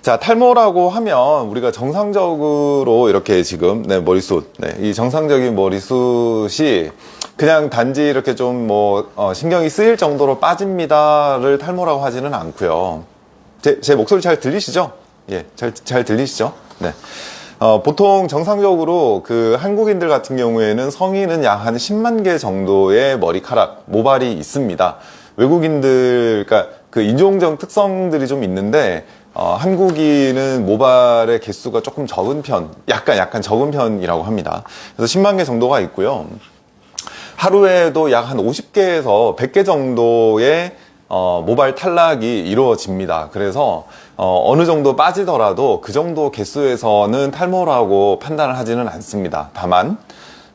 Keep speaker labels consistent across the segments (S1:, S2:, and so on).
S1: 자, 탈모라고 하면 우리가 정상적으로 이렇게 지금 네, 머리숱, 네, 이 정상적인 머리숱이 그냥 단지 이렇게 좀뭐 신경이 쓰일 정도로 빠집니다를 탈모라고 하지는 않고요. 제, 제 목소리 잘 들리시죠? 예, 잘, 잘 들리시죠? 네. 어, 보통 정상적으로 그 한국인들 같은 경우에는 성인은 약 한 10만 개 정도의 머리카락, 모발이 있습니다. 외국인들, 그러니까 그 인종적 특성들이 좀 있는데 어, 한국인은 모발의 개수가 조금 적은 편, 약간 약간 적은 편이라고 합니다. 그래서 10만 개 정도가 있고요. 하루에도 약 한 50개에서 100개 정도의 어, 모발 탈락이 이루어집니다. 그래서 어, 느 정도 빠지더라도 그 정도 개수에서는 탈모라고 판단을 하지는 않습니다. 다만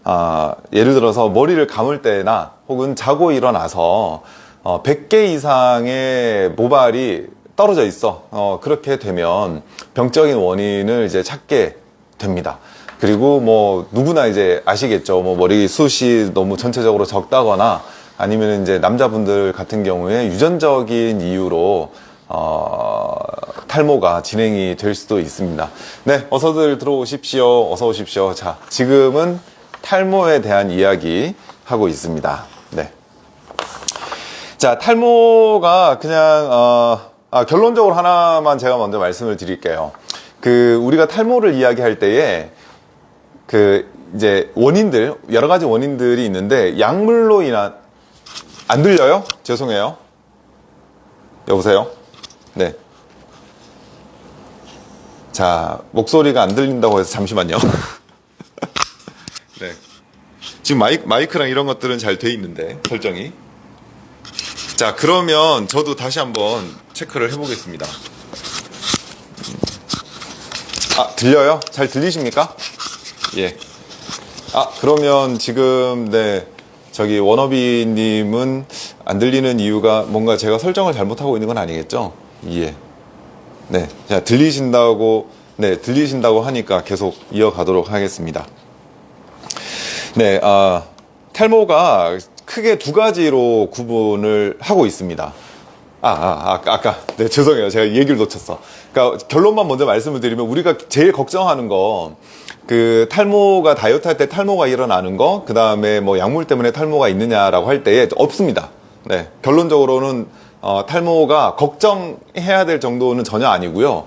S1: 어, 예를 들어서 머리를 감을 때나 혹은 자고 일어나서 어, 100개 이상의 모발이 떨어져 있어. 어, 그렇게 되면 병적인 원인을 이제 찾게 됩니다. 그리고 뭐 누구나 이제 아시겠죠. 뭐 머리 숱이 너무 전체적으로 적다거나 아니면 이제 남자분들 같은 경우에 유전적인 이유로 어, 탈모가 진행이 될 수도 있습니다. 네 어서들 들어오십시오. 어서 오십시오. 자 지금은 탈모에 대한 이야기 하고 있습니다. 네. 자 탈모가 그냥 어, 아, 결론적으로 하나만 제가 먼저 말씀을 드릴게요. 그 우리가 탈모를 이야기할 때에 그 이제 원인들 여러 가지 원인들이 있는데 약물로 인한 안 들려요? 죄송해요. 여보세요? 네. 자, 목소리가 안 들린다고 해서 잠시만요. 네. 지금 마이, 마이크랑 이런 것들은 잘 돼 있는데 설정이 자 그러면 저도 다시 한번 체크를 해보겠습니다 아 들려요? 잘 들리십니까? 예. 아 그러면 지금 네 저기 워너비님은 안 들리는 이유가 뭔가 제가 설정을 잘못하고 있는 건 아니겠죠? 예. 네. 자 들리신다고 네 들리신다고 하니까 계속 이어가도록 하겠습니다. 네. 아 탈모가 크게 두 가지로 구분을 하고 있습니다. 아, 아, 아, 아까. 네, 죄송해요. 제가 얘기를 놓쳤어. 그러니까 결론만 먼저 말씀을 드리면 우리가 제일 걱정하는 거, 그 탈모가 다이어트 할 때 탈모가 일어나는 거, 그 다음에 뭐 약물 때문에 탈모가 있느냐라고 할 때에 없습니다. 네, 결론적으로는 어, 탈모가 걱정해야 될 정도는 전혀 아니고요.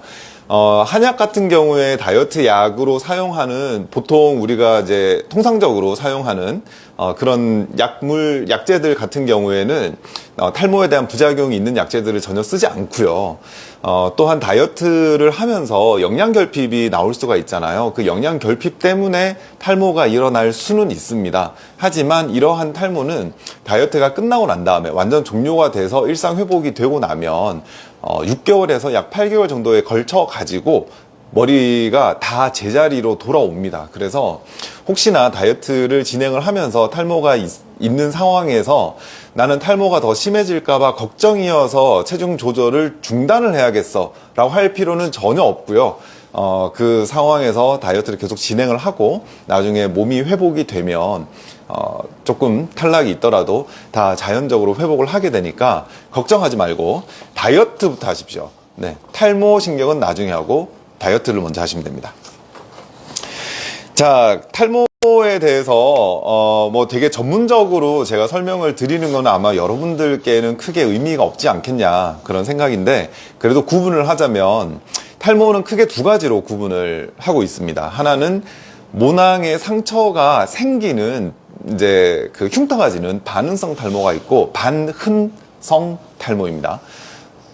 S1: 어, 한약 같은 경우에 다이어트 약으로 사용하는 보통 우리가 이제 통상적으로 사용하는 어, 그런 약물 약재들 같은 경우에는 어, 탈모에 대한 부작용이 있는 약재들을 전혀 쓰지 않고요. 어, 또한 다이어트를 하면서 영양 결핍이 나올 수가 있잖아요. 그 영양 결핍 때문에 탈모가 일어날 수는 있습니다. 하지만 이러한 탈모는 다이어트가 끝나고 난 다음에 완전 종료가 돼서 일상 회복이 되고 나면 어, 6개월에서 약 8개월 정도에 걸쳐 가지고 머리가 다 제자리로 돌아옵니다. 그래서 혹시나 다이어트를 진행을 하면서 탈모가 있, 는 상황에서 나는 탈모가 더 심해질까봐 걱정이어서 체중 조절을 중단을 해야겠어 라고 할 필요는 전혀 없고요. 어, 그 상황에서 다이어트를 계속 진행을 하고 나중에 몸이 회복이 되면 어, 조금 탈락이 있더라도 다 자연적으로 회복을 하게 되니까 걱정하지 말고 다이어트부터 하십시오. 네, 탈모 신경은 나중에 하고 다이어트를 먼저 하시면 됩니다. 자, 탈모에 대해서 어, 뭐 되게 전문적으로 제가 설명을 드리는 건 아마 여러분들께는 크게 의미가 없지 않겠냐 그런 생각인데 그래도 구분을 하자면 탈모는 크게 두 가지로 구분을 하고 있습니다. 하나는 모낭에 상처가 생기는 이제 그 흉터가 지는 반응성 탈모가 있고 반흔성 탈모입니다.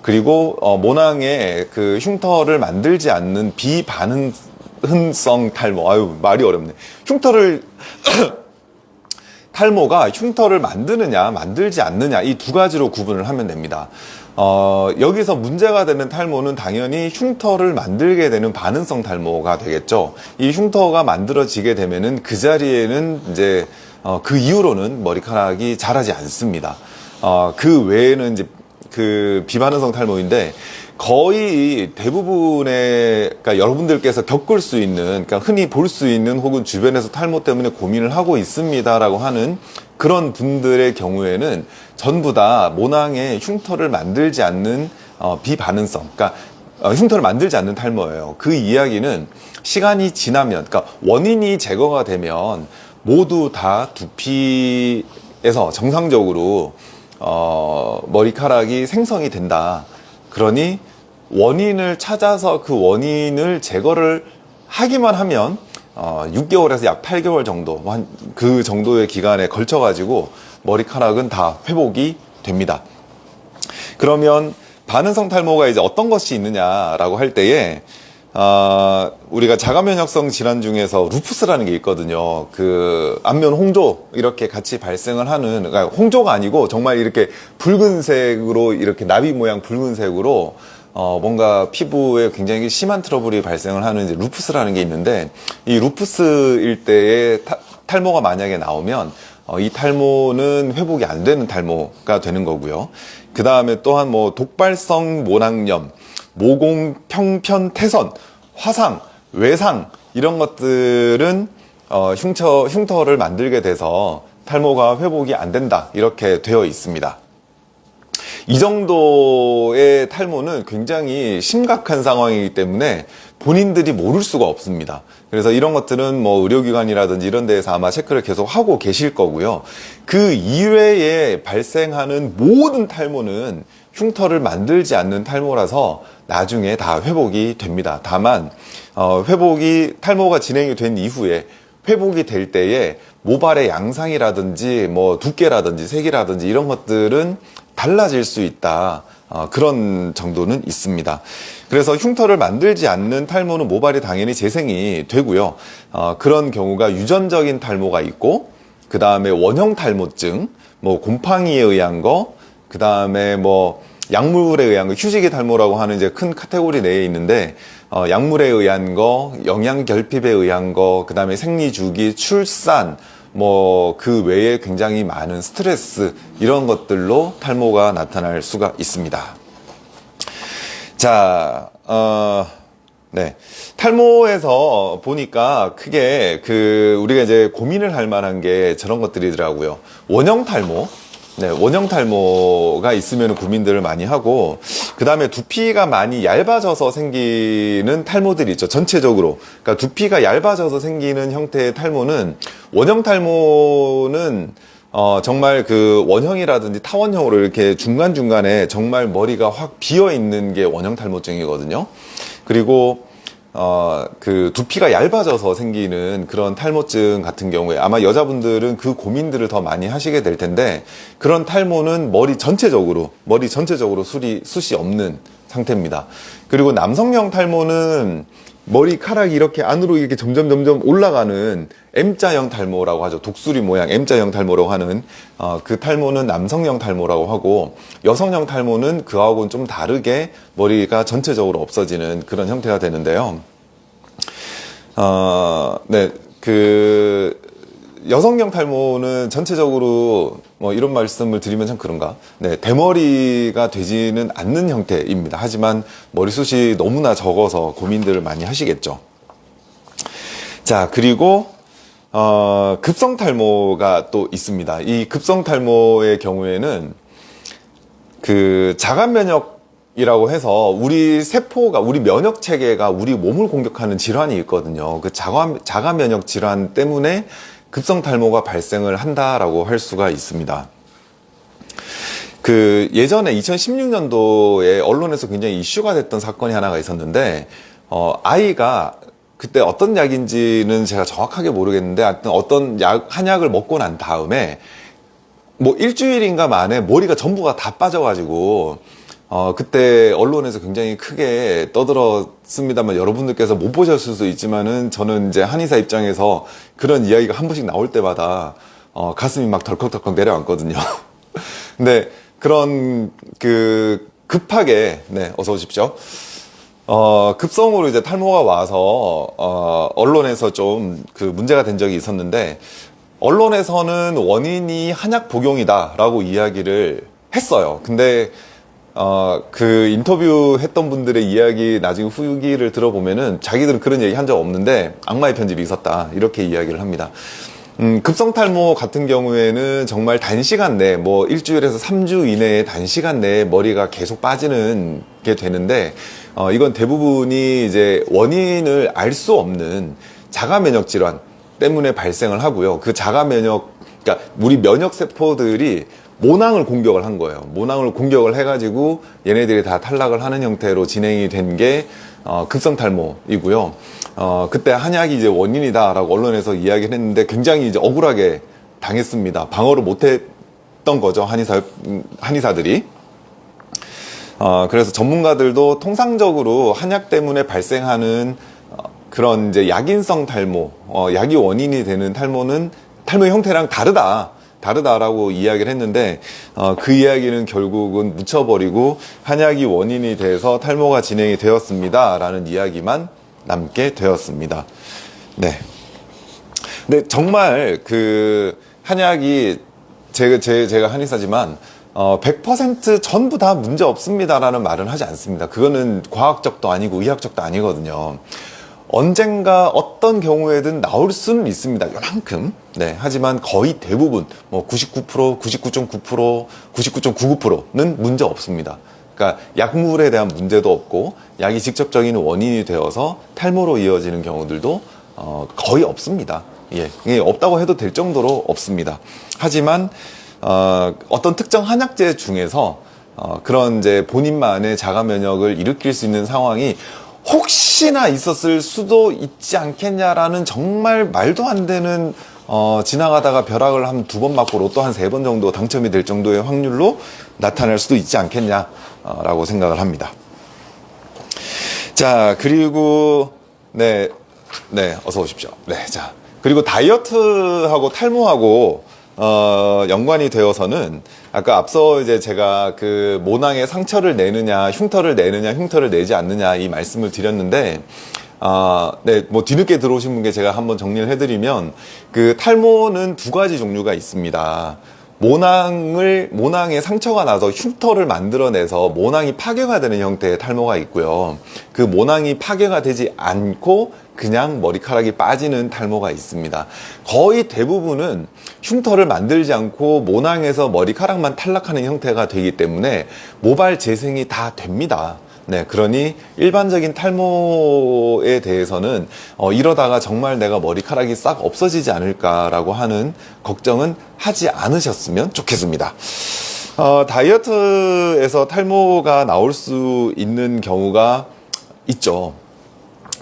S1: 그리고 어, 모낭에 그 흉터를 만들지 않는 비반응성 탈모. 아유 말이 어렵네. 흉터를 탈모가 흉터를 만드느냐 만들지 않느냐 이 두 가지로 구분을 하면 됩니다. 어, 여기서 문제가 되는 탈모는 당연히 흉터를 만들게 되는 반응성 탈모가 되겠죠. 이 흉터가 만들어지게 되면은 그 자리에는 이제 어, 그 이후로는 머리카락이 자라지 않습니다. 어, 그 외에는 이제 그 비반응성 탈모인데 거의 대부분의 그러니까 여러분들께서 겪을 수 있는 그러니까 흔히 볼 수 있는 혹은 주변에서 탈모 때문에 고민을 하고 있습니다라고 하는 그런 분들의 경우에는 전부 다 모낭에 흉터를 만들지 않는 어, 비반응성 그러니까 어, 흉터를 만들지 않는 탈모예요. 그 이야기는 시간이 지나면, 그러니까 원인이 제거가 되면 모두 다 두피에서 정상적으로 어, 머리카락이 생성이 된다. 그러니 원인을 찾아서 그 원인을 제거를 하기만 하면 어, 6개월에서 약 8개월 정도, 한 그 정도의 기간에 걸쳐 가지고 머리카락은 다 회복이 됩니다. 그러면 반응성 탈모가 이제 어떤 것이 있느냐라고 할 때에 아, 우리가 자가면역성 질환 중에서 루푸스라는 게 있거든요. 그 안면 홍조 이렇게 같이 발생을 하는 그러니까 홍조가 아니고 정말 이렇게 붉은색으로 이렇게 나비 모양 붉은색으로 어, 뭔가 피부에 굉장히 심한 트러블이 발생을 하는 이제 루푸스라는 게 있는데 이 루푸스일 때에 타, 탈모가 만약에 나오면 어, 이 탈모는 회복이 안 되는 탈모가 되는 거고요. 그 다음에 또한 뭐 독발성 모낭염, 모공 평편 태선, 화상, 외상 이런 것들은 어, 흉터 흉터를 만들게 돼서 탈모가 회복이 안 된다 이렇게 되어 있습니다. 이 정도의 탈모는 굉장히 심각한 상황이기 때문에 본인들이 모를 수가 없습니다. 그래서 이런 것들은 뭐 의료기관이라든지 이런 데에서 아마 체크를 계속 하고 계실 거고요. 그 이외에 발생하는 모든 탈모는 흉터를 만들지 않는 탈모라서 나중에 다 회복이 됩니다. 다만 어, 회복이 탈모가 진행이 된 이후에 회복이 될 때에 모발의 양상이라든지 뭐 두께라든지 색이라든지 이런 것들은 달라질 수 있다. 어, 그런 정도는 있습니다. 그래서 흉터를 만들지 않는 탈모는 모발이 당연히 재생이 되고요. 어, 그런 경우가 유전적인 탈모가 있고, 그 다음에 원형 탈모증, 뭐 곰팡이에 의한 거, 그 다음에 뭐 약물에 의한 거, 휴지기 탈모라고 하는 이제 큰 카테고리 내에 있는데, 어, 약물에 의한 거, 영양 결핍에 의한 거, 그 다음에 생리 주기, 출산, 뭐 그 외에 굉장히 많은 스트레스 이런 것들로 탈모가 나타날 수가 있습니다. 자, 어, 네. 탈모에서 보니까 크게 그 우리가 이제 고민을 할 만한 게 저런 것들이더라고요. 원형 탈모. 네, 원형 탈모가 있으면 고민들을 많이 하고, 그 다음에 두피가 많이 얇아져서 생기는 탈모들이 있죠. 전체적으로. 그러니까 두피가 얇아져서 생기는 형태의 탈모는, 원형 탈모는, 어, 정말 그 원형이라든지 타원형으로 이렇게 중간중간에 정말 머리가 확 비어 있는 게 원형 탈모증이거든요. 그리고 어, 그 두피가 얇아져서 생기는 그런 탈모증 같은 경우에 아마 여자분들은 그 고민들을 더 많이 하시게 될 텐데 그런 탈모는 머리 전체적으로 머리 전체적으로 숱이 숱이 없는 상태입니다. 그리고 남성형 탈모는 머리카락이 이렇게 안으로 이렇게 점점 점점 올라가는 M자형 탈모라고 하죠. 독수리 모양 M자형 탈모라고 하는 어, 그 탈모는 남성형 탈모라고 하고 여성형 탈모는 그하고는 좀 다르게 머리가 전체적으로 없어지는 그런 형태가 되는데요. 어, 네, 그 여성형 탈모는 전체적으로 뭐 이런 말씀을 드리면 참 그런가? 네, 대머리가 되지는 않는 형태입니다. 하지만 머리숱이 너무나 적어서 고민들을 많이 하시겠죠. 자, 그리고 어, 급성 탈모가 또 있습니다. 이 급성 탈모의 경우에는 그 자가 면역 이라고 해서 우리 세포가 우리 면역 체계가 우리 몸을 공격하는 질환이 있거든요. 그 자가 자가 면역 질환 때문에 급성 탈모가 발생을 한다라고 할 수가 있습니다. 그 예전에 2016년도에 언론에서 굉장히 이슈가 됐던 사건이 하나가 있었는데 어 아이가 그때 어떤 약인지는 제가 정확하게 모르겠는데 하여튼 어떤 약 한약을 먹고 난 다음에 뭐 일주일인가 만에 머리가 전부가 다 빠져가지고 어 그때 언론에서 굉장히 크게 떠들었습니다만 여러분들께서 못 보셨을 수 있지만은 저는 이제 한의사 입장에서 그런 이야기가 한 번씩 나올 때마다 어 가슴이 막 덜컥덜컥 내려앉거든요. 근데 그런 그 급하게 네 어서 오십시오. 어, 급성으로 이제 탈모가 와서, 어, 언론에서 좀 그 문제가 된 적이 있었는데, 언론에서는 원인이 한약 복용이다라고 이야기를 했어요. 근데, 어, 그 인터뷰 했던 분들의 이야기, 나중에 후기를 들어보면은 자기들은 그런 얘기 한 적 없는데 악마의 편집이 있었다. 이렇게 이야기를 합니다. 음, 급성 탈모 같은 경우에는 정말 단시간 내에, 뭐 일주일에서 3주 이내에 단시간 내에 머리가 계속 빠지는 나타나게 되는데 어, 이건 대부분이 이제 원인을 알 수 없는 자가 면역 질환 때문에 발생을 하고요. 그 자가 면역 그러니까 우리 면역 세포들이 모낭을 공격을 한 거예요. 모낭을 공격을 해가지고 얘네들이 다 탈락을 하는 형태로 진행이 된게 어, 극성 탈모이고요. 어, 그때 한약이 이제 원인이다 라고 언론에서 이야기를 했는데 굉장히 이제 억울하게 당했습니다. 방어를 못했던 거죠 한의사 음, 한의사들이. 어, 그래서 전문가들도 통상적으로 한약 때문에 발생하는 어, 그런 이제 약인성 탈모, 어, 약이 원인이 되는 탈모는 탈모 형태랑 다르다. 다르다라고 이야기를 했는데 어, 그 이야기는 결국은 묻혀버리고 한약이 원인이 돼서 탈모가 진행이 되었습니다 라는 이야기만 남게 되었습니다. 네. 근데 정말 그 한약이 제, 제, 제가 한의사지만 어, 100% 전부 다 문제 없습니다라는 말은 하지 않습니다. 그거는 과학적도 아니고 의학적도 아니거든요. 언젠가 어떤 경우에든 나올 수는 있습니다. 요만큼. 네. 하지만 거의 대부분, 뭐 99%, 99.9%, 99.99%는 문제 없습니다. 그러니까 약물에 대한 문제도 없고 약이 직접적인 원인이 되어서 탈모로 이어지는 경우들도 어, 거의 없습니다. 예, 이게 없다고 해도 될 정도로 없습니다. 하지만 어, 어떤 특정 한약재 중에서 어, 그런 이제 본인만의 자가 면역을 일으킬 수 있는 상황이 혹시나 있었을 수도 있지 않겠냐라는 정말 말도 안 되는 어, 지나가다가 벼락을 한 두 번 맞고 로또 한 세 번 정도 당첨이 될 정도의 확률로 나타날 수도 있지 않겠냐라고 생각을 합니다. 자, 그리고, 네, 네, 어서 오십시오. 네, 자. 그리고 다이어트하고 탈모하고, 어, 연관이 되어서는 아까 앞서 이제 제가 그 모낭에 상처를 내느냐, 흉터를 내느냐, 흉터를 내지 않느냐 이 말씀을 드렸는데, 아, 네, 뭐 뒤늦게 들어오신 분께 제가 한번 정리를 해드리면 그 탈모는 두 가지 종류가 있습니다. 모낭을 모낭에 상처가 나서 흉터를 만들어내서 모낭이 파괴가 되는 형태의 탈모가 있고요. 그 모낭이 파괴가 되지 않고 그냥 머리카락이 빠지는 탈모가 있습니다. 거의 대부분은 흉터를 만들지 않고 모낭에서 머리카락만 탈락하는 형태가 되기 때문에 모발 재생이 다 됩니다. 네, 그러니 일반적인 탈모에 대해서는 어, 이러다가 정말 내가 머리카락이 싹 없어지지 않을까라고 하는 걱정은 하지 않으셨으면 좋겠습니다. 어, 다이어트에서 탈모가 나올 수 있는 경우가 있죠.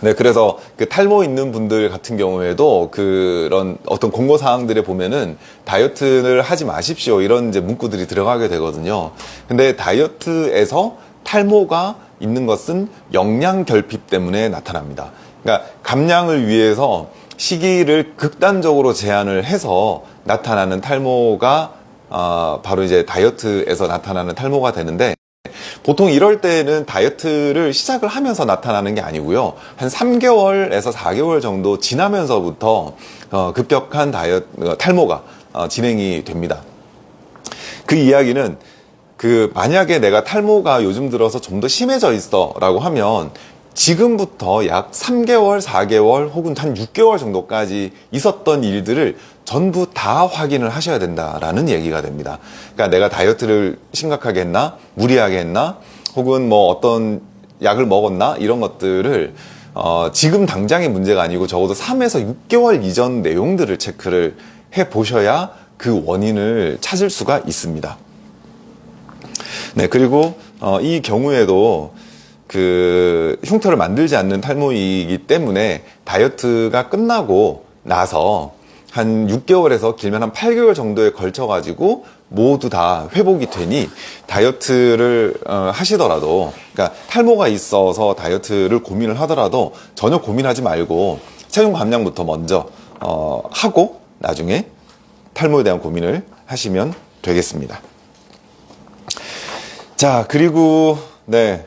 S1: 네, 그래서 그 탈모 있는 분들 같은 경우에도 그런 어떤 공고 사항들에 보면은 다이어트를 하지 마십시오 이런 이제 문구들이 들어가게 되거든요. 근데 다이어트에서 탈모가 있는 것은 영양 결핍 때문에 나타납니다. 그러니까 감량을 위해서 시기를 극단적으로 제한을 해서 나타나는 탈모가 어, 바로 이제 다이어트에서 나타나는 탈모가 되는데 보통 이럴 때는 다이어트를 시작을 하면서 나타나는 게 아니고요. 한 3개월에서 4개월 정도 지나면서부터 어, 급격한 다이어트 어, 탈모가 어, 진행이 됩니다. 그 이야기는 그 만약에 내가 탈모가 요즘 들어서 좀 더 심해져 있어 라고 하면 지금부터 약 3개월, 4개월 혹은 한 6개월 정도까지 있었던 일들을 전부 다 확인을 하셔야 된다라는 얘기가 됩니다. 그러니까 내가 다이어트를 심각하게 했나, 무리하게 했나, 혹은 뭐 어떤 약을 먹었나 이런 것들을 어, 지금 당장의 문제가 아니고 적어도 3에서 6개월 이전 내용들을 체크를 해 보셔야 그 원인을 찾을 수가 있습니다. 네, 그리고 어, 이 경우에도 그 흉터를 만들지 않는 탈모이기 때문에 다이어트가 끝나고 나서 한 6개월에서 길면 한 8개월 정도에 걸쳐 가지고 모두 다 회복이 되니 다이어트를 어, 하시더라도 그러니까 탈모가 있어서 다이어트를 고민을 하더라도 전혀 고민하지 말고 체중 감량부터 먼저 어, 하고 나중에 탈모에 대한 고민을 하시면 되겠습니다. 자, 그리고, 네.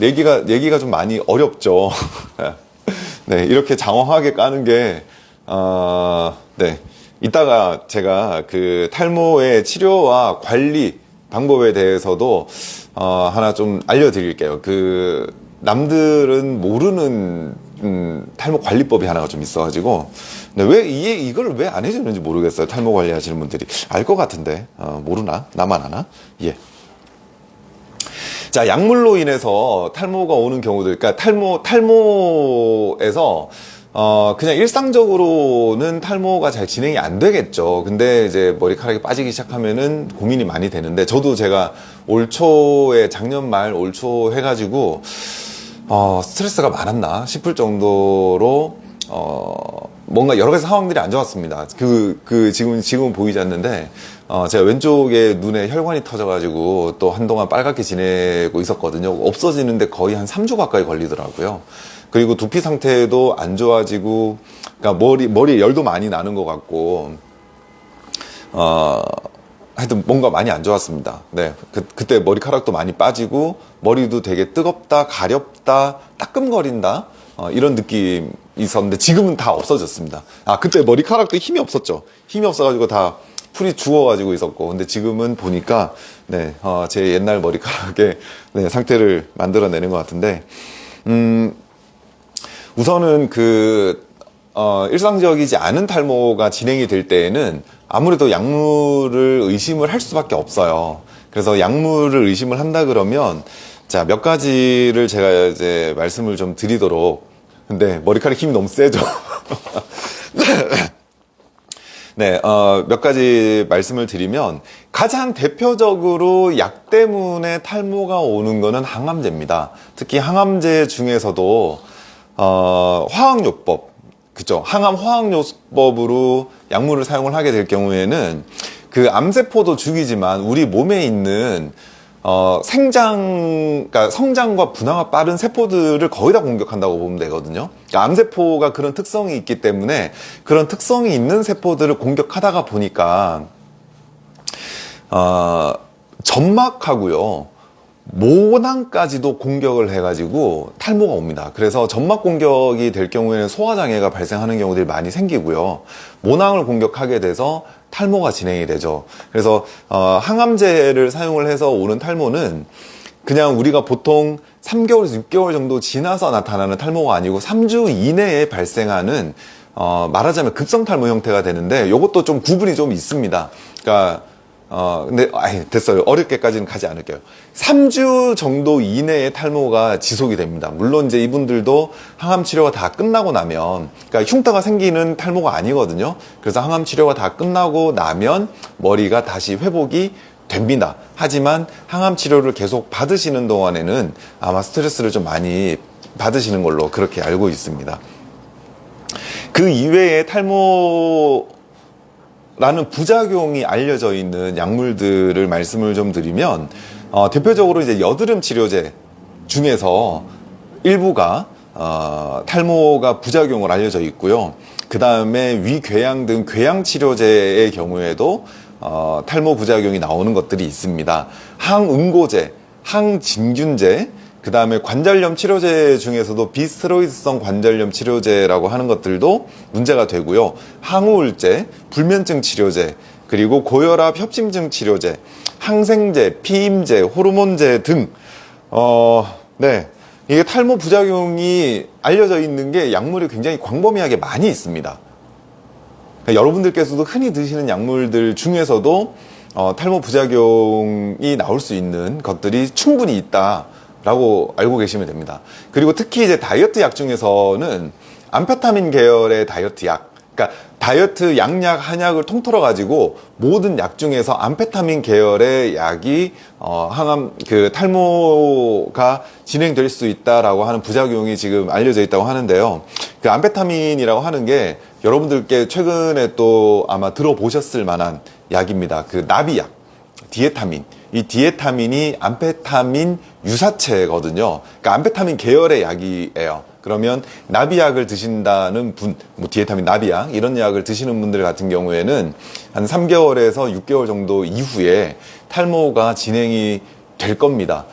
S1: 얘기가, 얘기가 좀 많이 어렵죠. 네, 이렇게 장황하게 까는 게, 어, 네. 이따가 제가 그 탈모의 치료와 관리 방법에 대해서도, 어, 하나 좀 알려드릴게요. 그, 남들은 모르는, 음, 탈모 관리법이 하나가 좀 있어가지고, 네, 왜, 이, 이걸 왜 안 해주는지 모르겠어요. 탈모 관리하시는 분들이. 알 것 같은데, 어, 모르나? 나만 아나? 예. 자, 약물로 인해서 탈모가 오는 경우들, 그러니까 탈모, 탈모에서 어, 그냥 일상적으로는 탈모가 잘 진행이 안 되겠죠. 근데 이제 머리카락이 빠지기 시작하면은 고민이 많이 되는데, 저도 제가 올 초에, 작년 말 올 초 해가지고, 어, 스트레스가 많았나 싶을 정도로, 어, 뭔가 여러 가지 상황들이 안 좋았습니다. 그, 그, 지금, 지금은 보이지 않는데, 어, 제가 왼쪽에 눈에 혈관이 터져가지고 또 한동안 빨갛게 지내고 있었거든요. 없어지는데 거의 한 3주 가까이 걸리더라고요. 그리고 두피 상태도 안 좋아지고, 그러니까 머리, 머리에 열도 많이 나는 것 같고, 어, 하여튼 뭔가 많이 안 좋았습니다. 네. 그, 그때 머리카락도 많이 빠지고, 머리도 되게 뜨겁다, 가렵다, 따끔거린다, 어, 이런 느낌이 있었는데, 지금은 다 없어졌습니다. 아, 그때 머리카락도 힘이 없었죠. 힘이 없어가지고 다 풀이 죽어가지고 있었고, 근데 지금은 보니까, 네, 어, 제 옛날 머리카락의 네, 상태를 만들어내는 것 같은데, 음, 우선은 그 어, 일상적이지 않은 탈모가 진행이 될 때에는 아무래도 약물을 의심을 할 수밖에 없어요. 그래서 약물을 의심을 한다 그러면 자, 몇 가지를 제가 이제 말씀을 좀 드리도록 근데 머리카락 힘이 너무 세죠. 네, 어, 몇 가지 말씀을 드리면 가장 대표적으로 약 때문에 탈모가 오는 거는 항암제입니다. 특히 항암제 중에서도 어, 화학요법, 그죠? 항암 화학요법으로 약물을 사용을 하게 될 경우에는 그 암세포도 죽이지만 우리 몸에 있는 어, 생장, 그러니까 성장과 분화가 빠른 세포들을 거의 다 공격한다고 보면 되거든요. 그러니까 암세포가 그런 특성이 있기 때문에 그런 특성이 있는 세포들을 공격하다가 보니까, 어, 점막하고요. 모낭까지도 공격을 해가지고 탈모가 옵니다. 그래서 점막 공격이 될 경우에는 소화장애가 발생하는 경우들이 많이 생기고요. 모낭을 공격하게 돼서 탈모가 진행이 되죠. 그래서 어, 항암제를 사용을 해서 오는 탈모는 그냥 우리가 보통 3개월에서 6개월 정도 지나서 나타나는 탈모가 아니고 3주 이내에 발생하는 어, 말하자면 급성 탈모 형태가 되는데 이것도 좀 구분이 좀 있습니다. 그러니까 어, 근데, 아니, 됐어요. 어렵게까지는 가지 않을게요. 3주 정도 이내에 탈모가 지속이 됩니다. 물론 이제 이분들도 항암 치료가 다 끝나고 나면, 그러니까 흉터가 생기는 탈모가 아니거든요. 그래서 항암 치료가 다 끝나고 나면 머리가 다시 회복이 됩니다. 하지만 항암 치료를 계속 받으시는 동안에는 아마 스트레스를 좀 많이 받으시는 걸로 그렇게 알고 있습니다. 그 이외에 탈모 라는 부작용이 알려져 있는 약물들을 말씀을 좀 드리면 어, 대표적으로 이제 여드름 치료제 중에서 일부가 어, 탈모가 부작용을 알려져 있고요. 그 다음에 위궤양 등 궤양 치료제의 경우에도 어, 탈모 부작용이 나오는 것들이 있습니다. 항응고제, 항진균제, 그 다음에 관절염 치료제 중에서도 비스테로이드성 관절염 치료제라고 하는 것들도 문제가 되고요. 항우울제, 불면증 치료제, 그리고 고혈압 협심증 치료제, 항생제, 피임제, 호르몬제 등, 어, 네. 이게 탈모 부작용이 알려져 있는 게 약물이 굉장히 광범위하게 많이 있습니다. 그러니까 여러분들께서도 흔히 드시는 약물들 중에서도 어, 탈모 부작용이 나올 수 있는 것들이 충분히 있다. 라고 알고 계시면 됩니다. 그리고 특히 이제 다이어트 약 중에서는 암페타민 계열의 다이어트 약, 그러니까 다이어트 양약 한약을 통틀어 가지고 모든 약 중에서 암페타민 계열의 약이 어, 항암 그 탈모가 진행될 수 있다라고 하는 부작용이 지금 알려져 있다고 하는데요. 그 암페타민이라고 하는 게 여러분들께 최근에 또 아마 들어보셨을 만한 약입니다. 그 나비약, 디에타민. 이 디에타민이 암페타민 유사체거든요. 그러니까 암페타민 계열의 약이에요. 그러면 나비약을 드신다는 분, 뭐 디에타민 나비약 이런 약을 드시는 분들 같은 경우에는 한 3개월에서 6개월 정도 이후에 탈모가 진행이 될 겁니다.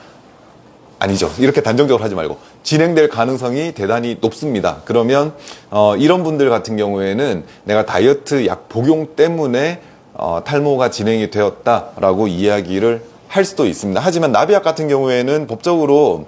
S1: 아니죠. 이렇게 단정적으로 하지 말고 진행될 가능성이 대단히 높습니다. 그러면 어, 이런 분들 같은 경우에는 내가 다이어트 약 복용 때문에 어, 탈모가 진행이 되었다라고 이야기를 할 수도 있습니다. 하지만 나비약 같은 경우에는 법적으로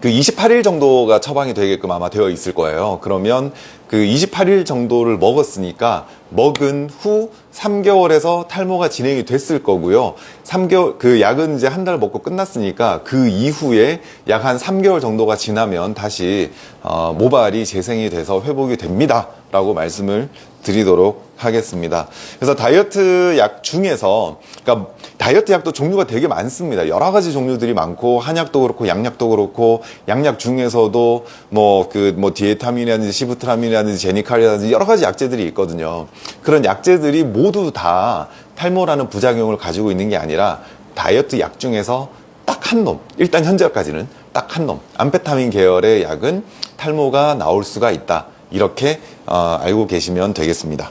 S1: 그 28일 정도가 처방이 되게끔 아마 되어 있을 거예요. 그러면 그 28일 정도를 먹었으니까 먹은 후 3개월에서 탈모가 진행이 됐을 거고요. 3개월 그 약은 이제 한 달 먹고 끝났으니까 그 이후에 약 한 3개월 정도가 지나면 다시 어, 모발이 재생이 돼서 회복이 됩니다 라고 말씀을 드리도록 하겠습니다. 그래서 다이어트 약 중에서 그러니까 다이어트 약도 종류가 되게 많습니다. 여러 가지 종류들이 많고 한약도 그렇고 양약도 그렇고 양약 중에서도 뭐 그뭐 디에타민이라든지 시부트라민이라든지 제니칼이라든지 여러 가지 약제들이 있거든요. 그런 약제들이 모두 다 탈모라는 부작용을 가지고 있는 게 아니라 다이어트 약 중에서 딱 한 놈, 일단 현재까지는 딱 한 놈, 암페타민 계열의 약은 탈모가 나올 수가 있다. 이렇게 어, 알고 계시면 되겠습니다.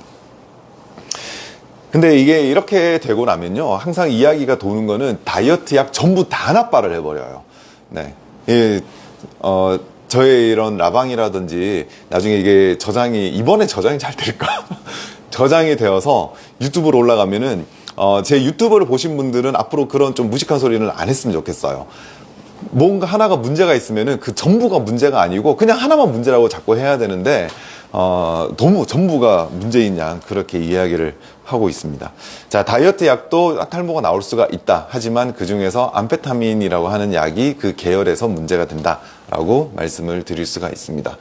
S1: 근데 이게 이렇게 되고 나면요. 항상 이야기가 도는 거는 다이어트 약 전부 다 납발을 해버려요. 네. 이, 어, 저의 이런 라방이라든지 나중에 이게 저장이, 이번에 저장이 잘 될까? 저장이 되어서 유튜브로 올라가면은 어, 제 유튜브를 보신 분들은 앞으로 그런 좀 무식한 소리는 안 했으면 좋겠어요. 뭔가 하나가 문제가 있으면은 그 전부가 문제가 아니고 그냥 하나만 문제라고 자꾸 해야 되는데 어, 너무 전부가 문제인 양 그렇게 이야기를 하고 있습니다. 자, 다이어트 약도 탈모가 나올 수가 있다. 하지만 그 중에서 암페타민이라고 하는 약이 그 계열에서 문제가 된다 라고 말씀을 드릴 수가 있습니다.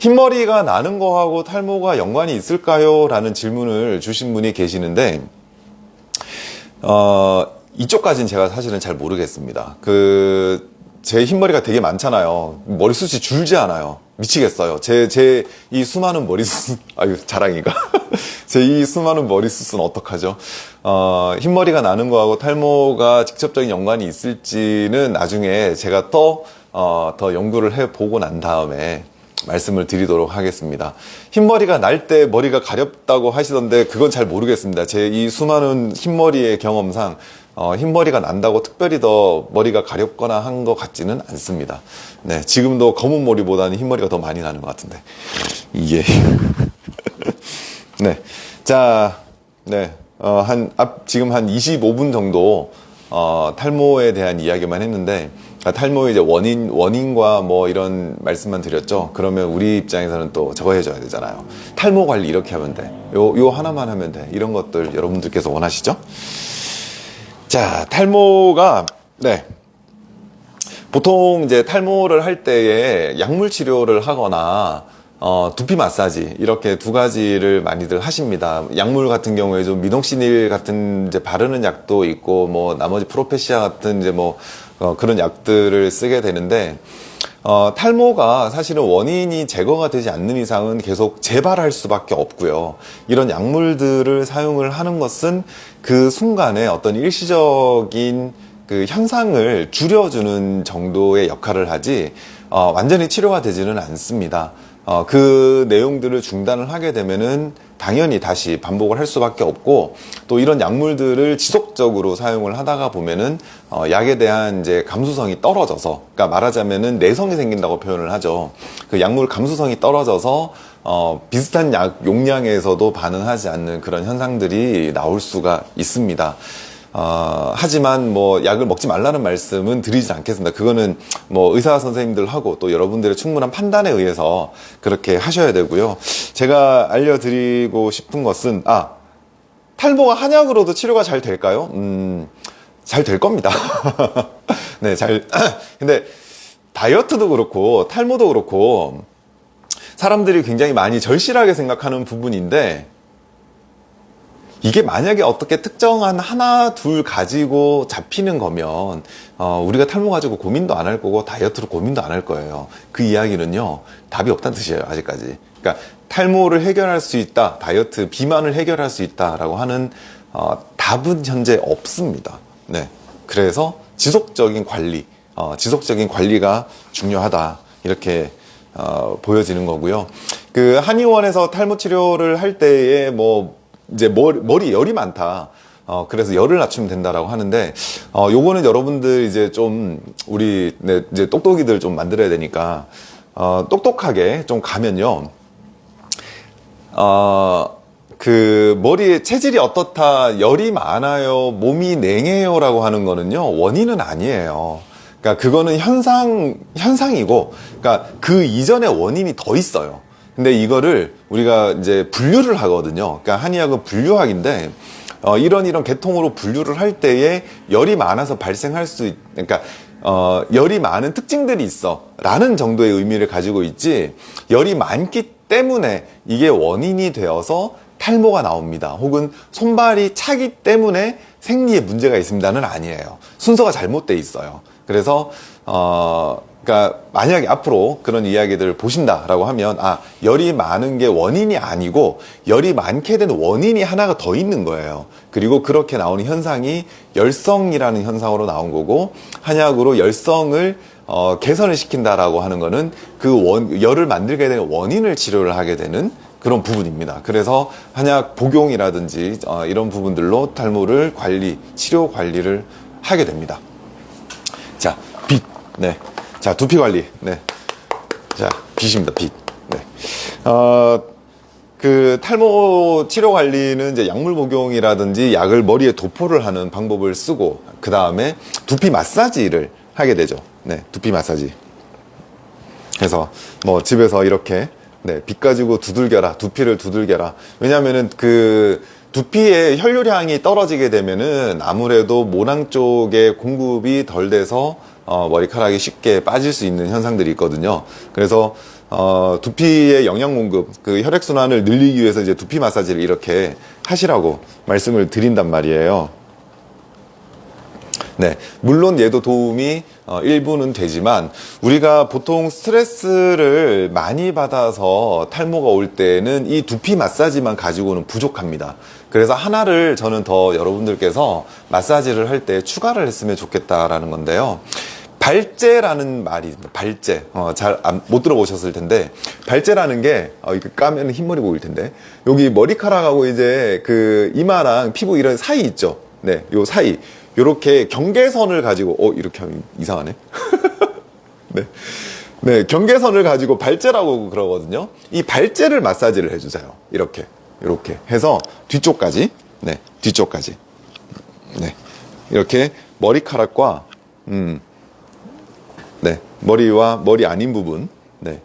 S1: 흰머리가 나는 거하고 탈모가 연관이 있을까요? 라는 질문을 주신 분이 계시는데 어, 이쪽까지는 제가 사실은 잘 모르겠습니다. 그, 제 흰머리가 되게 많잖아요. 머리숱이 줄지 않아요. 미치겠어요. 제, 제 이 수많은 머리숱, 아유, 자랑이가. 제 이 수많은 머리숱은 어떡하죠? 어, 흰머리가 나는 거하고 탈모가 직접적인 연관이 있을지는 나중에 제가 더, 어, 더 연구를 해보고 난 다음에 말씀을 드리도록 하겠습니다. 흰머리가 날 때 머리가 가렵다고 하시던데 그건 잘 모르겠습니다. 제 이 수많은 흰머리의 경험상 어, 흰머리가 난다고 특별히 더 머리가 가렵거나 한 것 같지는 않습니다. 네, 지금도 검은 머리보다는 흰머리가 더 많이 나는 것 같은데. 이게. 네. 자, 네. 어, 한, 앞, 지금 한 25분 정도, 어, 탈모에 대한 이야기만 했는데, 아, 탈모의 이제 원인, 원인과 뭐 이런 말씀만 드렸죠. 그러면 우리 입장에서는 또 저거 해줘야 되잖아요. 탈모 관리 이렇게 하면 돼. 요, 요 하나만 하면 돼. 이런 것들 여러분들께서 원하시죠? 자, 탈모가, 네. 보통 이제 탈모를 할 때에 약물 치료를 하거나, 어, 두피 마사지, 이렇게 두 가지를 많이들 하십니다. 약물 같은 경우에 좀 미동시닐 같은 이제 바르는 약도 있고, 뭐, 나머지 프로페시아 같은 이제 뭐, 어, 그런 약들을 쓰게 되는데, 어, 탈모가 사실은 원인이 제거가 되지 않는 이상은 계속 재발할 수밖에 없고요. 이런 약물들을 사용을 하는 것은 그 순간에 어떤 일시적인 그 현상을 줄여주는 정도의 역할을 하지 어, 완전히 치료가 되지는 않습니다. 어, 그 내용들을 중단을 하게 되면은 당연히 다시 반복을 할 수밖에 없고 또 이런 약물들을 지속적으로 사용을 하다가 보면은 어, 약에 대한 이제 감수성이 떨어져서 그러니까 말하자면은 내성이 생긴다고 표현을 하죠. 그 약물 감수성이 떨어져서 어, 비슷한 약 용량에서도 반응하지 않는 그런 현상들이 나올 수가 있습니다. 어, 하지만 뭐 약을 먹지 말라는 말씀은 드리지 않겠습니다. 그거는 뭐 의사 선생님들하고 또 여러분들의 충분한 판단에 의해서 그렇게 하셔야 되고요. 제가 알려드리고 싶은 것은 아 탈모가 한약으로도 치료가 잘 될까요? 음, 잘 될 겁니다. 네, 잘. 근데 다이어트도 그렇고 탈모도 그렇고 사람들이 굉장히 많이 절실하게 생각하는 부분인데 이게 만약에 어떻게 특정한 하나 둘 가지고 잡히는 거면 어, 우리가 탈모 가지고 고민도 안 할 거고 다이어트로 고민도 안 할 거예요. 그 이야기는요 답이 없다는 뜻이에요 아직까지. 그러니까 탈모를 해결할 수 있다 다이어트 비만을 해결할 수 있다 라고 하는 어, 답은 현재 없습니다. 네. 그래서 지속적인 관리 어, 지속적인 관리가 중요하다. 이렇게 어, 보여지는 거고요. 그 한의원에서 탈모 치료를 할 때에 뭐 이제 머리, 머리 열이 많다. 어, 그래서 열을 낮추면 된다라고 하는데, 어, 요거는 여러분들 이제 좀, 우리, 네, 이제 똑똑이들 좀 만들어야 되니까, 어, 똑똑하게 좀 가면요, 어, 그, 머리에 체질이 어떻다, 열이 많아요, 몸이 냉해요 라고 하는 거는요, 원인은 아니에요. 그러니까 그거는 현상 현상이고, 그러니까 그 이전의 원인이 더 있어요. 근데 이거를 우리가 이제 분류를 하거든요. 그러니까 한의학은 분류학인데 어, 이런 이런 계통으로 분류를 할 때에 열이 많아서 발생할 수 있, 그러니까 어, 열이 많은 특징들이 있어 라는 정도의 의미를 가지고 있지 열이 많기 때문에 이게 원인이 되어서 탈모가 나옵니다. 혹은 손발이 차기 때문에 생리에 문제가 있습니다는 아니에요. 순서가 잘못돼 있어요. 그래서 어 그러니까 만약에 앞으로 그런 이야기들을 보신다라고 하면 아 열이 많은 게 원인이 아니고 열이 많게 되는 원인이 하나가 더 있는 거예요. 그리고 그렇게 나오는 현상이 열성이라는 현상으로 나온 거고 한약으로 열성을 어, 개선을 시킨다라고 하는 거는 그 원, 열을 만들게 되는 원인을 치료를 하게 되는 그런 부분입니다. 그래서 한약 복용이라든지 어, 이런 부분들로 탈모를 관리, 치료 관리를 하게 됩니다. 자, 빛. 네. 자, 두피 관리. 네. 자, 빛입니다. 빛. 네. 어, 그 탈모 치료 관리는 이제 약물 복용이라든지 약을 머리에 도포를 하는 방법을 쓰고 그 다음에 두피 마사지를 하게 되죠. 네, 두피 마사지. 그래서 뭐 집에서 이렇게 네, 빗 가지고 두들겨라, 두피를 두들겨라. 왜냐면은 그 두피의 혈류량이 떨어지게 되면은 아무래도 모낭 쪽에 공급이 덜 돼서 어, 머리카락이 쉽게 빠질 수 있는 현상들이 있거든요. 그래서 어, 두피의 영양 공급, 그 혈액 순환을 늘리기 위해서 이제 두피 마사지를 이렇게 하시라고 말씀을 드린단 말이에요. 네, 물론 얘도 도움이 어, 일부는 되지만 우리가 보통 스트레스를 많이 받아서 탈모가 올 때는 이 두피 마사지만 가지고는 부족합니다. 그래서 하나를 저는 더 여러분들께서 마사지를 할 때 추가를 했으면 좋겠다라는 건데요. 발제라는 말이 발제 어, 잘못 들어보셨을 텐데 발제라는 게 어, 이거 까면 흰머리 보일 텐데 여기 머리카락하고 이제 그 이마랑 피부 이런 사이 있죠 네요 사이 요렇게 경계선을 가지고 어 이렇게 하면 이상하네 네. 네 경계선을 가지고 발제라고 그러거든요 이 발제를 마사지를 해주세요 이렇게 이렇게 해서 뒤쪽까지 네 뒤쪽까지 네 이렇게 머리카락과 음 네, 머리와 머리 아닌 부분. 네.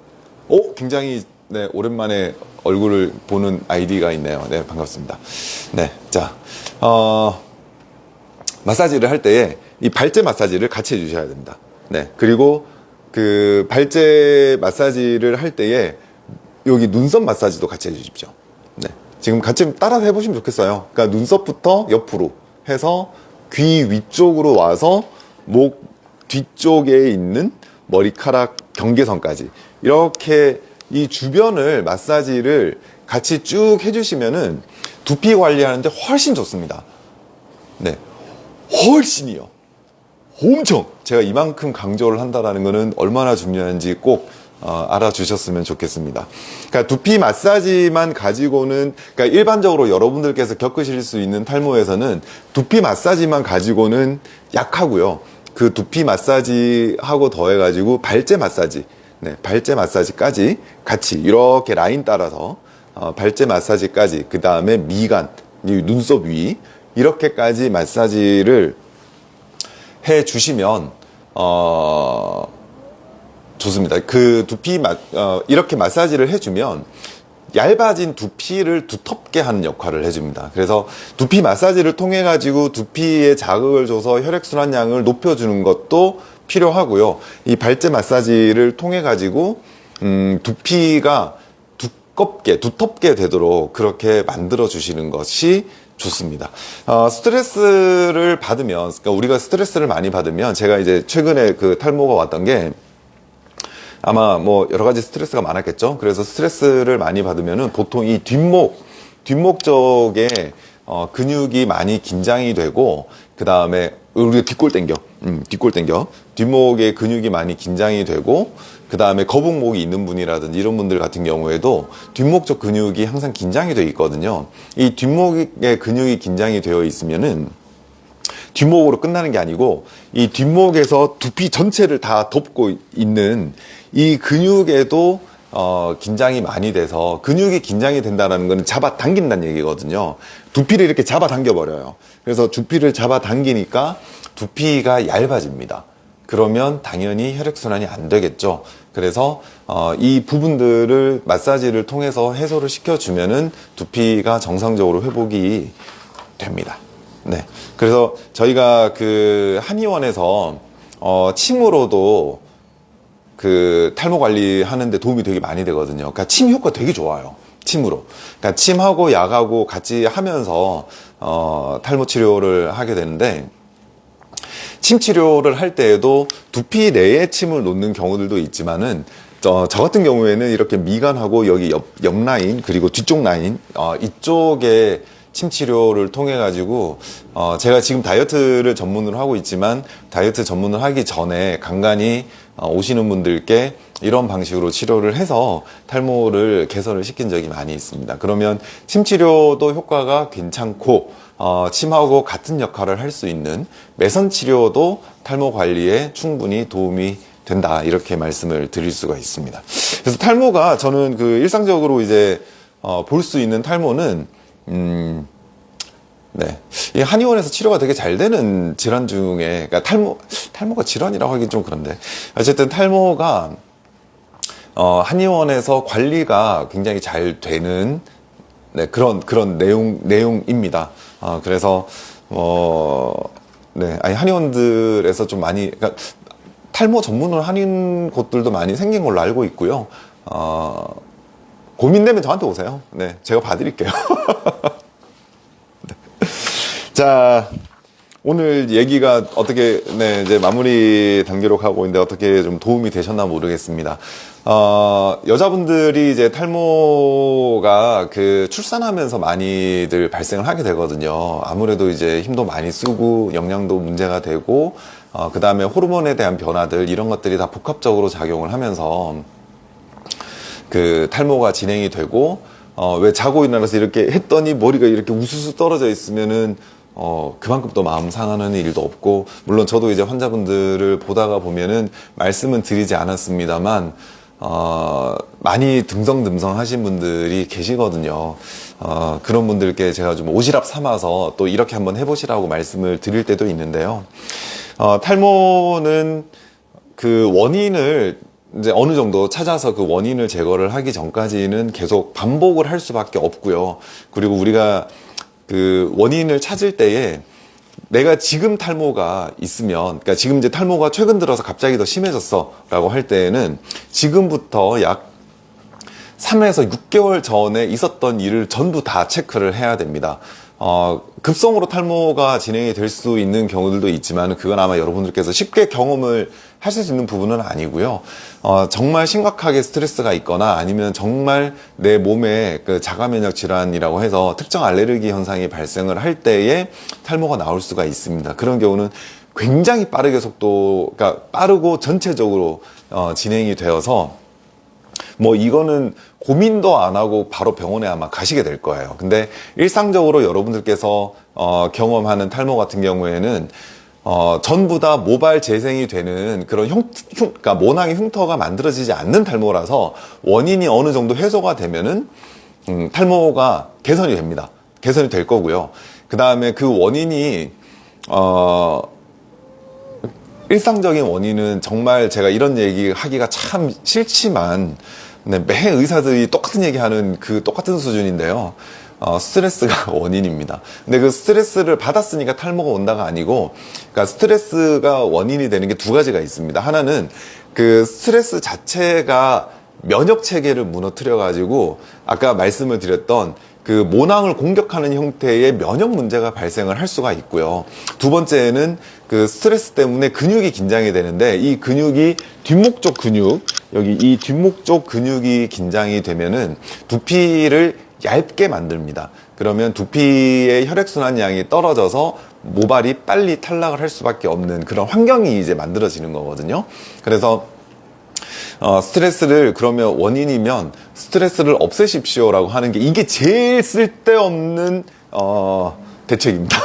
S1: 오, 굉장히 네, 오랜만에 얼굴을 보는 아이디가 있네요. 네, 반갑습니다. 네, 자, 어, 마사지를 할 때에 이 발제 마사지를 같이 해주셔야 됩니다. 네, 그리고 그 발제 마사지를 할 때에 여기 눈썹 마사지도 같이 해주십시오. 네, 지금 같이 따라 해보시면 좋겠어요. 그러니까 눈썹부터 옆으로 해서 귀 위쪽으로 와서 목 뒤쪽에 있는 머리카락 경계선까지 이렇게 이 주변을 마사지를 같이 쭉 해주시면은 두피 관리하는데 훨씬 좋습니다. 네. 훨씬이요. 엄청! 제가 이만큼 강조를 한다는 것은 얼마나 중요한지 꼭 어, 알아주셨으면 좋겠습니다. 그러니까 두피 마사지만 가지고는 그러니까 일반적으로 여러분들께서 겪으실 수 있는 탈모에서는 두피 마사지만 가지고는 약하고요. 그 두피 마사지 하고 더해 가지고 발제 마사지 네, 발제 마사지까지 같이 이렇게 라인 따라서 어, 발제 마사지까지 그 다음에 미간 눈썹 위 이렇게까지 마사지를 해 주시면 어 좋습니다. 그 두피 마, 어, 이렇게 마사지를 해주면 얇아진 두피를 두텁게 하는 역할을 해줍니다. 그래서 두피 마사지를 통해 가지고 두피에 자극을 줘서 혈액순환량을 높여주는 것도 필요하고요. 이 발제 마사지를 통해 가지고 음, 두피가 두껍게 두텁게 되도록 그렇게 만들어 주시는 것이 좋습니다. 어, 스트레스를 받으면 그러니까 우리가 스트레스를 많이 받으면 제가 이제 최근에 그 탈모가 왔던 게 아마 뭐 여러 가지 스트레스가 많았겠죠. 그래서 스트레스를 많이 받으면은 보통 이 뒷목, 뒷목 쪽에 어, 근육이 많이 긴장이 되고 그 다음에 우리가 뒷골 땡겨, 음, 뒷골 땡겨, 뒷목에 근육이 많이 긴장이 되고 그 다음에 거북목이 있는 분이라든지 이런 분들 같은 경우에도 뒷목 쪽 근육이 항상 긴장이 되어 있거든요. 이 뒷목에 근육이 긴장이 되어 있으면은 뒷목으로 끝나는 게 아니고 이 뒷목에서 두피 전체를 다 덮고 있는 이 근육에도 어, 긴장이 많이 돼서 근육이 긴장이 된다는 것은 잡아 당긴다는 얘기거든요. 두피를 이렇게 잡아 당겨 버려요. 그래서 두피를 잡아 당기니까 두피가 얇아집니다. 그러면 당연히 혈액순환이 안 되겠죠. 그래서 어, 이 부분들을 마사지를 통해서 해소를 시켜주면 은 두피가 정상적으로 회복이 됩니다. 네. 그래서 저희가 그 한의원에서 어, 침으로도 그 탈모 관리하는데 도움이 되게 많이 되거든요. 그러니까 침 효과 되게 좋아요. 침으로. 그러니까 침하고 약하고 같이 하면서 어, 탈모 치료를 하게 되는데 침 치료를 할 때에도 두피 내에 침을 놓는 경우들도 있지만은 저, 저 같은 경우에는 이렇게 미간하고 여기 옆, 옆 라인 그리고 뒤쪽 라인 어, 이쪽에 침 치료를 통해 가지고 어, 제가 지금 다이어트를 전문으로 하고 있지만 다이어트 전문을 하기 전에 간간히 어, 오시는 분들께 이런 방식으로 치료를 해서 탈모를 개선을 시킨 적이 많이 있습니다. 그러면 침 치료도 효과가 괜찮고 어, 침하고 같은 역할을 할 수 있는 매선 치료도 탈모 관리에 충분히 도움이 된다 이렇게 말씀을 드릴 수가 있습니다. 그래서 탈모가 저는 그 일상적으로 이제 어, 볼 수 있는 탈모는 음, 네. 이 한의원에서 치료가 되게 잘 되는 질환 중에, 그러니까 탈모, 탈모가 질환이라고 하긴 좀 그런데. 어쨌든 탈모가, 어, 한의원에서 관리가 굉장히 잘 되는, 네, 그런, 그런 내용, 내용입니다. 어, 그래서, 어, 네. 아니, 한의원들에서 좀 많이, 그러니까 탈모 전문으로 하는 곳들도 많이 생긴 걸로 알고 있고요. 어, 고민되면 저한테 오세요. 네. 제가 봐드릴게요. 자, 오늘 얘기가 어떻게, 네, 이제 마무리 단계로 가고 있는데 어떻게 좀 도움이 되셨나 모르겠습니다. 어, 여자분들이 이제 탈모가 그 출산하면서 많이들 발생을 하게 되거든요. 아무래도 이제 힘도 많이 쓰고 영양도 문제가 되고, 어, 그 다음에 호르몬에 대한 변화들, 이런 것들이 다 복합적으로 작용을 하면서 그 탈모가 진행이 되고, 어, 왜 자고 일어나서 이렇게 했더니 머리가 이렇게 우수수 떨어져 있으면은 어, 그만큼 또 마음 상하는 일도 없고, 물론 저도 이제 환자분들을 보다가 보면은 말씀은 드리지 않았습니다만, 어, 많이 듬성듬성 하신 분들이 계시거든요. 어, 그런 분들께 제가 좀 오지랖 삼아서 또 이렇게 한번 해보시라고 말씀을 드릴 때도 있는데요. 어, 탈모는 그 원인을 이제 어느 정도 찾아서 그 원인을 제거를 하기 전까지는 계속 반복을 할 수밖에 없고요. 그리고 우리가 그 원인을 찾을 때에 내가 지금 탈모가 있으면, 그러니까 지금 이제 탈모가 최근 들어서 갑자기 더 심해졌어 라고 할 때에는 지금부터 약 3에서 6개월 전에 있었던 일을 전부 다 체크를 해야 됩니다. 어, 급성으로 탈모가 진행이 될 수 있는 경우들도 있지만 그건 아마 여러분들께서 쉽게 경험을 하실 수 있는 부분은 아니고요. 어, 정말 심각하게 스트레스가 있거나 아니면 정말 내 몸에 그 자가 면역 질환이라고 해서 특정 알레르기 현상이 발생을 할 때에 탈모가 나올 수가 있습니다. 그런 경우는 굉장히 빠르게 속도가 그러니까 빠르고 전체적으로 어, 진행이 되어서 뭐 이거는 고민도 안 하고 바로 병원에 아마 가시게 될 거예요. 근데 일상적으로 여러분들께서 어, 경험하는 탈모 같은 경우에는 어, 전부 다 모발 재생이 되는 그런 흉, 흉, 그러니까 모낭의 흉터가 만들어지지 않는 탈모라서 원인이 어느 정도 해소가 되면은 음, 탈모가 개선이 됩니다. 개선이 될 거고요. 그 다음에 그 원인이 어, 일상적인 원인은 정말 제가 이런 얘기 하기가 참 싫지만 네, 매 의사들이 똑같은 얘기하는 그 똑같은 수준인데요. 어, 스트레스가 원인입니다. 근데 그 스트레스를 받았으니까 탈모가 온다가 아니고, 그러니까 스트레스가 원인이 되는 게 두 가지가 있습니다. 하나는 그 스트레스 자체가 면역 체계를 무너뜨려 가지고 아까 말씀을 드렸던 그 모낭을 공격하는 형태의 면역 문제가 발생을 할 수가 있고요. 두 번째는 그 스트레스 때문에 근육이 긴장이 되는데 이 근육이 뒷목 쪽 근육 여기 이 뒷목 쪽 근육이 긴장이 되면은 두피를 얇게 만듭니다. 그러면 두피의 혈액순환량이 떨어져서 모발이 빨리 탈락을 할 수밖에 없는 그런 환경이 이제 만들어지는 거거든요. 그래서 어, 스트레스를 그러면 원인이면 스트레스를 없애십시오 라고 하는 게 이게 제일 쓸데없는 어, 대책입니다.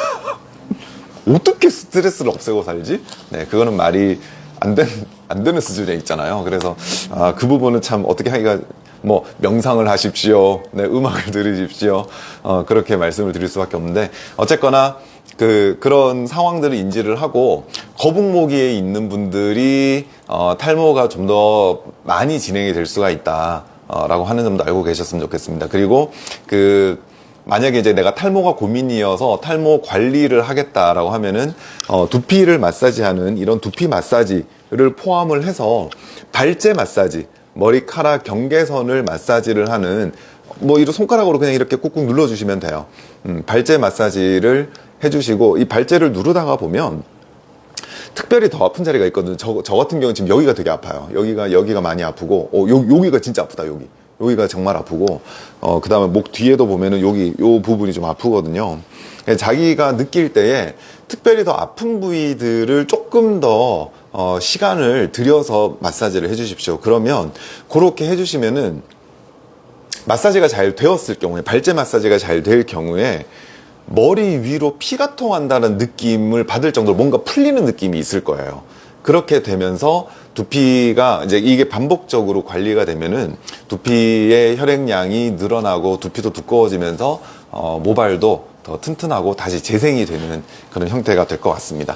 S1: 어떻게 스트레스를 없애고 살지? 네, 그거는 말이 안, 된, 안 되는 수준에 있잖아요. 그래서 아, 그 부분은 참 어떻게 하기가 뭐 명상을 하십시오. 네, 음악을 들으십시오. 어, 그렇게 말씀을 드릴 수밖에 없는데 어쨌거나 그 그런 상황들을 인지를 하고 거북목에 있는 분들이 어, 탈모가 좀 더 많이 진행이 될 수가 있다. 어, 라고 하는 점도 알고 계셨으면 좋겠습니다. 그리고 그 만약에 이제 내가 탈모가 고민이어서 탈모 관리를 하겠다라고 하면은 어, 두피를 마사지하는 이런 두피 마사지를 포함을 해서 발제 마사지, 머리카락 경계선을 마사지를 하는 뭐 이런 손가락으로 그냥 이렇게 꾹꾹 눌러주시면 돼요. 음, 발제 마사지를 해주시고 이 발제를 누르다가 보면 특별히 더 아픈 자리가 있거든요. 저, 저 같은 경우는 지금 여기가 되게 아파요. 여기가, 여기가 많이 아프고, 어, 요, 여기가 진짜 아프다, 여기. 여기가 정말 아프고, 어, 그 다음에 목 뒤에도 보면은 여기, 요 부분이 좀 아프거든요. 그래서 자기가 느낄 때에 특별히 더 아픈 부위들을 조금 더, 어, 시간을 들여서 마사지를 해주십시오. 그러면, 그렇게 해주시면은, 마사지가 잘 되었을 경우에, 발제 마사지가 잘 될 경우에, 머리 위로 피가 통한다는 느낌을 받을 정도로 뭔가 풀리는 느낌이 있을 거예요. 그렇게 되면서 두피가 이제 이게 반복적으로 관리가 되면은 두피의 혈액량이 늘어나고 두피도 두꺼워지면서 어, 모발도 더 튼튼하고 다시 재생이 되는 그런 형태가 될 것 같습니다.